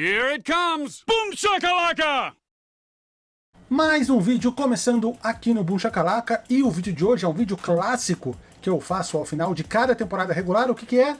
Here it comes! Boom shakalaka! Mais um vídeo começando aqui no Boom Shakalaka, e o vídeo de hoje é um vídeo clássico que eu faço ao final de cada temporada regular, o que que é?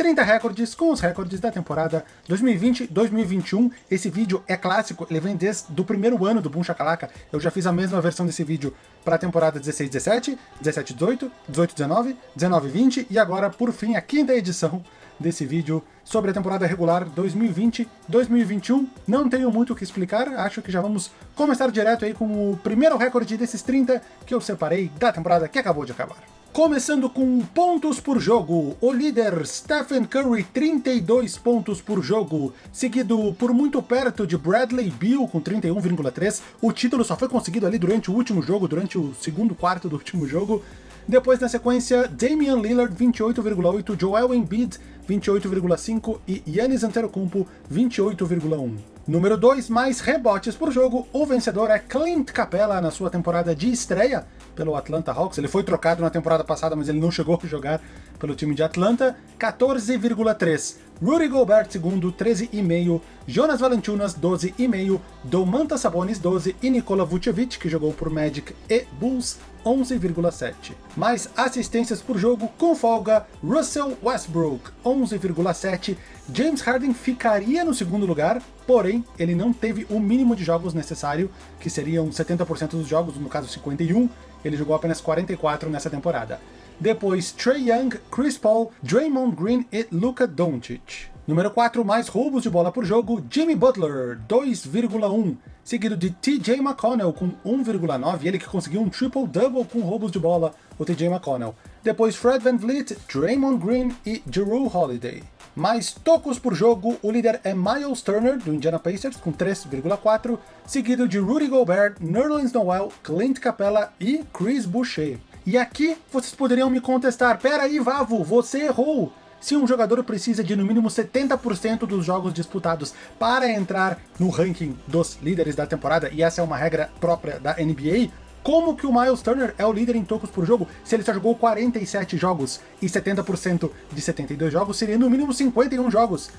30 recordes com os recordes da temporada 2020-2021. Esse vídeo é clássico, ele vem desde o primeiro ano do Boom Shakalaka. Eu já fiz a mesma versão desse vídeo para a temporada 16-17, 17-18, 18-19, 19-20 e agora, por fim, a quinta edição desse vídeo sobre a temporada regular 2020-2021. Não tenho muito o que explicar, acho que já vamos começar direto aí com o primeiro recorde desses 30 que eu separei da temporada que acabou de acabar. Começando com pontos por jogo, o líder Stephen Curry, 32 pontos por jogo, seguido por muito perto de Bradley Beal com 31,3. O título só foi conseguido ali durante o último jogo, durante o segundo quarto do último jogo. Depois, na sequência, Damian Lillard, 28,8, Joel Embiid, 28,5 e Yannis Antetokounmpo, 28,1. Número 2, mais rebotes por jogo, o vencedor é Clint Capella na sua temporada de estreia, pelo Atlanta Hawks. Ele foi trocado na temporada passada, mas ele não chegou a jogar pelo time de Atlanta. 14,3. Rudy Gobert, segundo, 13,5. Jonas Valanciunas, 12,5. Domantas Sabonis, 12. E Nikola Vucevic, que jogou por Magic e Bulls, 11,7. Mais assistências por jogo, com folga, Russell Westbrook, 11,7. James Harden ficaria no segundo lugar, porém, ele não teve o mínimo de jogos necessário, que seriam 70% dos jogos, no caso 51, ele jogou apenas 44 nessa temporada. Depois, Trey Young, Chris Paul, Draymond Green e Luka Doncic. Número 4, mais roubos de bola por jogo, Jimmy Butler, 2,1 seguido de TJ McConnell com 1,9, ele que conseguiu um triple-double com roubos de bola, o TJ McConnell. Depois Fred Van Vliet, Draymond Green e Drew Holiday. Mais tocos por jogo, o líder é Miles Turner, do Indiana Pacers, com 3,4, seguido de Rudy Gobert, Nerlens Noel, Clint Capella e Chris Boucher. E aqui vocês poderiam me contestar, pera aí Vavo, você errou! se um jogador precisa de no mínimo 70% dos jogos disputados para entrar no ranking dos líderes da temporada, e essa é uma regra própria da NBA, como que o Miles Turner é o líder em tocos por jogo se ele só jogou 47 jogos e 70% de 72 jogos seria no mínimo 51 jogos?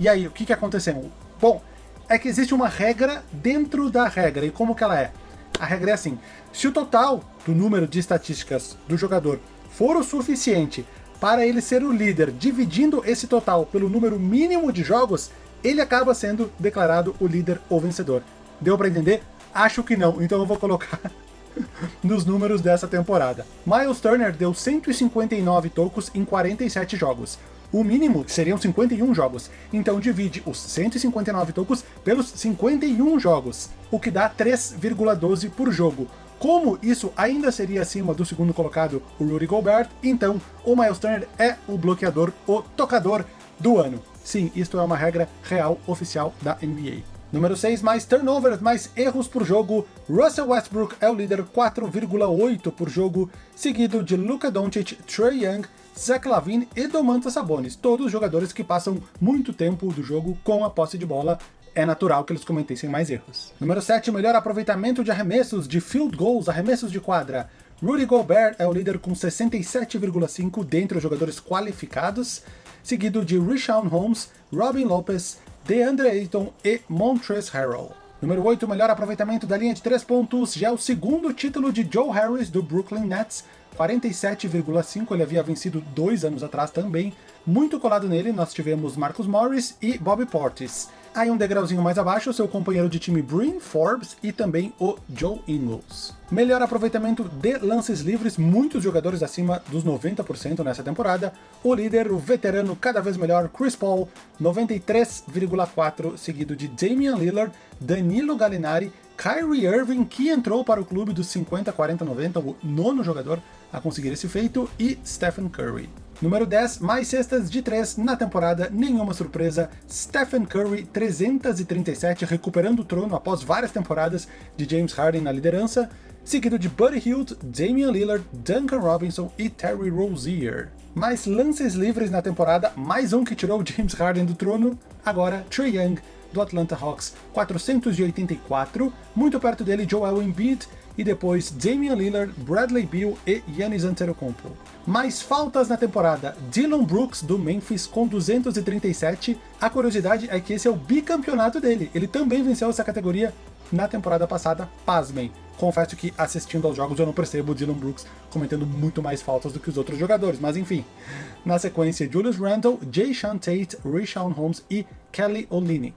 E aí, o que que aconteceu? Bom, é que existe uma regra dentro da regra, e como que ela é? A regra é assim, se o total do número de estatísticas do jogador for o suficiente para ele ser o líder, dividindo esse total pelo número mínimo de jogos, ele acaba sendo declarado o líder ou vencedor. Deu para entender? Acho que não, então eu vou colocar nos números dessa temporada. Miles Turner deu 159 tocos em 47 jogos. O mínimo seriam 51 jogos, então divide os 159 tocos pelos 51 jogos, o que dá 3,12 por jogo, como isso ainda seria acima do segundo colocado, o Rudy Gobert, então o Miles Turner é o bloqueador, o tocador do ano. Sim, isto é uma regra real oficial da NBA. Número 6, mais turnovers, mais erros por jogo. Russell Westbrook é o líder 4,8 por jogo, seguido de Luka Doncic, Trey Young, Zach Lavine e Domantas Sabonis, todos jogadores que passam muito tempo do jogo com a posse de bola é natural que eles cometessem mais erros. Número 7, melhor aproveitamento de arremessos, de field goals, arremessos de quadra. Rudy Gobert é o líder com 67,5 dentre os jogadores qualificados, seguido de Rishon Holmes, Robin Lopez, DeAndre Ayton e Montrezl Harrell. Número 8, melhor aproveitamento da linha de 3 pontos, já é o segundo título de Joe Harris do Brooklyn Nets, 47,5, ele havia vencido dois anos atrás também. Muito colado nele, nós tivemos Marcus Morris e Bobby Portis. Aí um degrauzinho mais abaixo, seu companheiro de time Bryn Forbes e também o Joe Ingles. Melhor aproveitamento de lances livres, muitos jogadores acima dos 90% nessa temporada. O líder, o veterano cada vez melhor, Chris Paul, 93,4, seguido de Damian Lillard, Danilo Gallinari, Kyrie Irving, que entrou para o clube dos 50, 40, 90, o nono jogador a conseguir esse feito, e Stephen Curry. Número 10, mais cestas de 3 na temporada, nenhuma surpresa, Stephen Curry 337, recuperando o trono após várias temporadas de James Harden na liderança, seguido de Buddy Hield, Damian Lillard, Duncan Robinson e Terry Rozier. Mais lances livres na temporada, mais um que tirou James Harden do trono, agora Trae Young, do Atlanta Hawks, 484, muito perto dele Joel Embiid, e depois Damian Lillard, Bradley Beal e Giannis Antetokounmpo. Mais faltas na temporada, Dylan Brooks do Memphis com 237. A curiosidade é que esse é o bicampeonato dele, ele também venceu essa categoria na temporada passada, pasmem. Confesso que assistindo aos jogos eu não percebo o Dylan Brooks cometendo muito mais faltas do que os outros jogadores, mas enfim. Na sequência, Julius Randle, Jay Sean Tate, Rishon Holmes e Kelly Olynyk.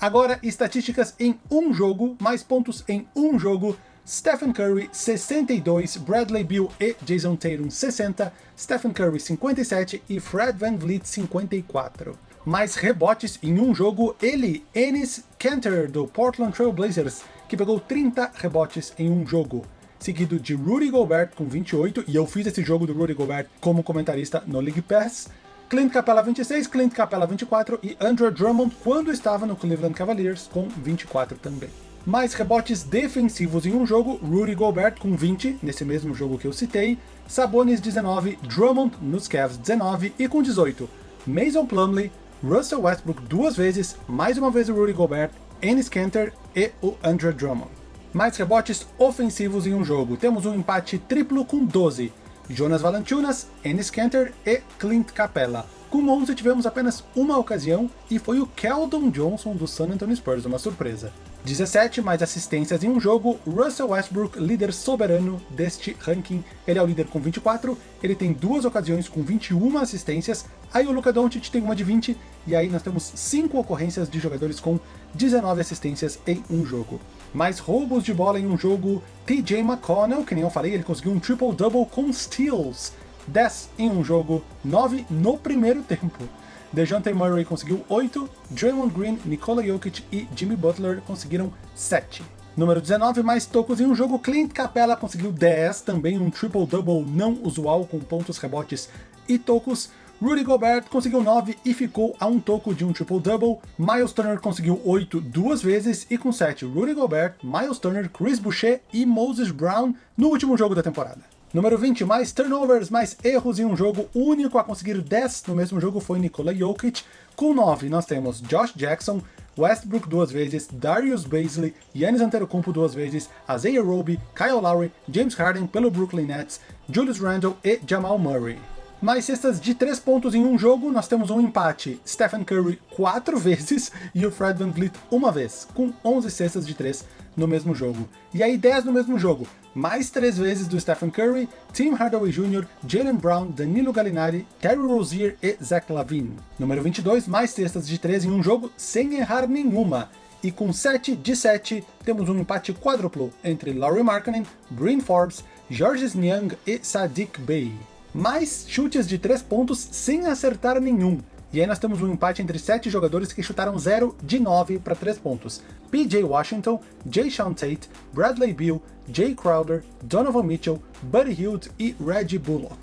Agora, estatísticas em um jogo, mais pontos em um jogo. Stephen Curry 62, Bradley Beal e Jason Tatum 60, Stephen Curry 57 e Fred Van Vliet 54. Mais rebotes em um jogo, ele, Ennis Cantor do Portland Trail Blazers, que pegou 30 rebotes em um jogo, seguido de Rudy Gobert com 28, e eu fiz esse jogo do Rudy Gobert como comentarista no League Pass, Clint Capella 26, Clint Capella 24 e Andrew Drummond quando estava no Cleveland Cavaliers com 24 também. Mais rebotes defensivos em um jogo, Rudy Gobert com 20, nesse mesmo jogo que eu citei, Sabonis 19, Drummond nos Cavs 19 e com 18, Mason Plumlee, Russell Westbrook duas vezes, mais uma vez o Rudy Gobert, Ennis Kanter e o Andrew Drummond. Mais rebotes ofensivos em um jogo, temos um empate triplo com 12, Jonas Valanciunas, Ennis Kanter e Clint Capella. Com 11 tivemos apenas uma ocasião e foi o Keldon Johnson do San Antonio Spurs, uma surpresa. 17 mais assistências em um jogo, Russell Westbrook, líder soberano deste ranking. Ele é o líder com 24, ele tem duas ocasiões com 21 assistências, aí o Luka Doncic tem uma de 20, e aí nós temos 5 ocorrências de jogadores com 19 assistências em um jogo. Mais roubos de bola em um jogo, TJ McConnell, que nem eu falei, ele conseguiu um triple-double com steals. 10 em um jogo, 9 no primeiro tempo. DeJounte Murray conseguiu 8, Draymond Green, Nikola Jokic e Jimmy Butler conseguiram 7. Número 19, mais tocos em um jogo, Clint Capella conseguiu 10, também um triple-double não usual com pontos, rebotes e tocos. Rudy Gobert conseguiu 9 e ficou a um toco de um triple-double. Miles Turner conseguiu 8 duas vezes e com 7 Rudy Gobert, Miles Turner, Chris Boucher e Moses Brown no último jogo da temporada. Número 20, mais turnovers, mais erros em um jogo. Único a conseguir 10 no mesmo jogo foi Nikola Jokic. Com 9 nós temos Josh Jackson, Westbrook duas vezes, Darius Baisley, Giannis Antetokounmpo duas vezes, Isaiah Roby, Kyle Lowry, James Harden pelo Brooklyn Nets, Julius Randle e Jamal Murray. Mais cestas de 3 pontos em um jogo, nós temos um empate. Stephen Curry 4 vezes e o Fred Van Vliet uma vez, com 11 cestas de 3 no mesmo jogo. E aí 10 no mesmo jogo, mais 3 vezes do Stephen Curry, Tim Hardaway Jr., Jalen Brown, Danilo Gallinari, Terry Rozier e Zach Lavine. Número 22, mais cestas de 3 em um jogo, sem errar nenhuma. E com 7 de 7, temos um empate quádruplo entre Laurie Markkanen, Bryn Forbes, Georges Niang e Sadiq Bey. Mais chutes de 3 pontos sem acertar nenhum. E aí nós temos um empate entre 7 jogadores que chutaram 0 de 9 para 3 pontos. PJ Washington, Jay Sean Tate, Bradley Beal, Jay Crowder, Donovan Mitchell, Buddy Hield e Reggie Bullock.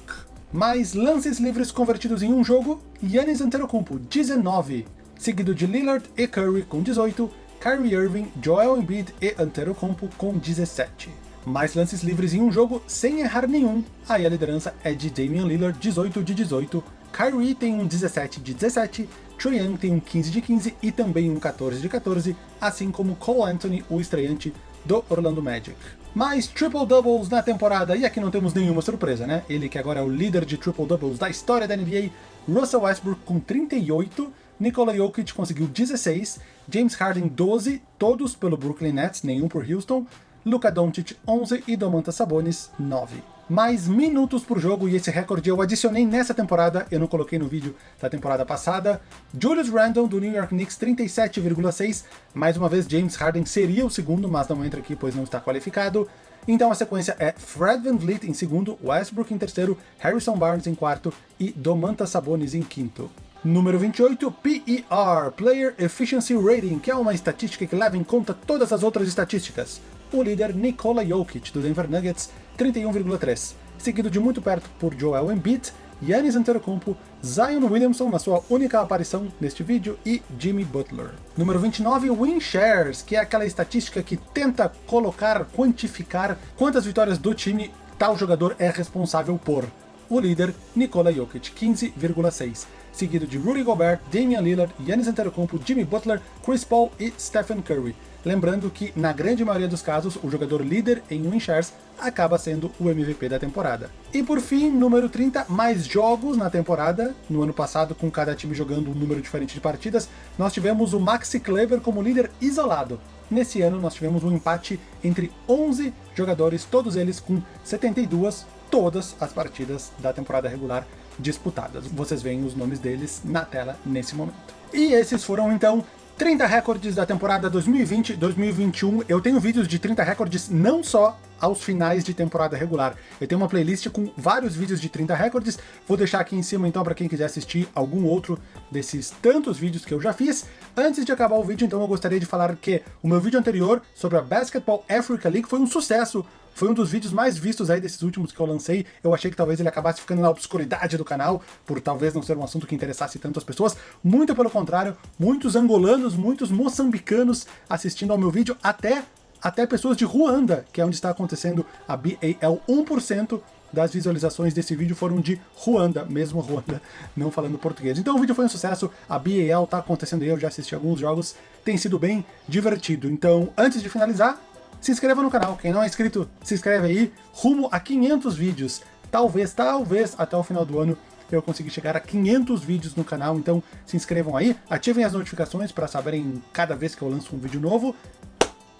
Mais lances livres convertidos em um jogo, Yannis Antetokounmpo, 19, seguido de Lillard e Curry com 18, Kyrie Irving, Joel Embiid e Antetokounmpo com 17. Mais lances livres em um jogo sem errar nenhum, aí a liderança é de Damian Lillard, 18 de 18, Kyrie tem um 17 de 17, Trae Young tem um 15 de 15 e também um 14 de 14, assim como Cole Anthony, o estreante do Orlando Magic. Mais triple-doubles na temporada, e aqui não temos nenhuma surpresa, né? Ele que agora é o líder de triple-doubles da história da NBA, Russell Westbrook com 38, Nikola Jokic conseguiu 16, James Harden 12, todos pelo Brooklyn Nets, nenhum por Houston, Luka Doncic 11 e Domantas Sabonis 9 mais minutos por jogo, e esse recorde eu adicionei nessa temporada, eu não coloquei no vídeo da temporada passada. Julius Randle, do New York Knicks, 37,6. Mais uma vez, James Harden seria o segundo, mas não entra aqui, pois não está qualificado. Então a sequência é Fred Van Vliet em segundo, Westbrook em terceiro, Harrison Barnes em quarto e Domantas Sabonis em quinto. Número 28, PER, Player Efficiency Rating, que é uma estatística que leva em conta todas as outras estatísticas. O líder Nikola Jokic, do Denver Nuggets, 31,3, seguido de muito perto por Joel Embiid, Giannis Antetokounmpo, Zion Williamson na sua única aparição neste vídeo e Jimmy Butler. Número 29, Win Shares, que é aquela estatística que tenta colocar, quantificar quantas vitórias do time tal jogador é responsável por. O líder, Nikola Jokic, 15,6, seguido de Rudy Gobert, Damian Lillard, Giannis Antetokounmpo, Jimmy Butler, Chris Paul e Stephen Curry. Lembrando que, na grande maioria dos casos, o jogador líder em win shares acaba sendo o MVP da temporada. E por fim, número 30, mais jogos na temporada. No ano passado, com cada time jogando um número diferente de partidas, nós tivemos o Maxi Kleber como líder isolado. Nesse ano, nós tivemos um empate entre 11 jogadores, todos eles com 72, todas as partidas da temporada regular disputadas. Vocês veem os nomes deles na tela nesse momento. E esses foram, então, 30 recordes da temporada 2020-2021. Eu tenho vídeos de 30 recordes não só aos finais de temporada regular. Eu tenho uma playlist com vários vídeos de 30 recordes, vou deixar aqui em cima então para quem quiser assistir algum outro desses tantos vídeos que eu já fiz. Antes de acabar o vídeo, então, eu gostaria de falar que o meu vídeo anterior sobre a Basketball Africa League foi um sucesso, foi um dos vídeos mais vistos aí desses últimos que eu lancei. Eu achei que talvez ele acabasse ficando na obscuridade do canal, por talvez não ser um assunto que interessasse tanto as pessoas. Muito pelo contrário, muitos angolanos, muitos moçambicanos assistindo ao meu vídeo, até, até pessoas de Ruanda, que é onde está acontecendo a BAL 1% das visualizações desse vídeo foram de Ruanda, mesmo Ruanda, não falando português. Então o vídeo foi um sucesso, a BAL tá acontecendo aí, eu já assisti alguns jogos, tem sido bem divertido. Então, antes de finalizar, se inscreva no canal, quem não é inscrito, se inscreve aí, rumo a 500 vídeos. Talvez, talvez, até o final do ano eu consiga chegar a 500 vídeos no canal, então se inscrevam aí, ativem as notificações para saberem cada vez que eu lanço um vídeo novo,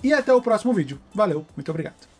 e até o próximo vídeo. Valeu, muito obrigado.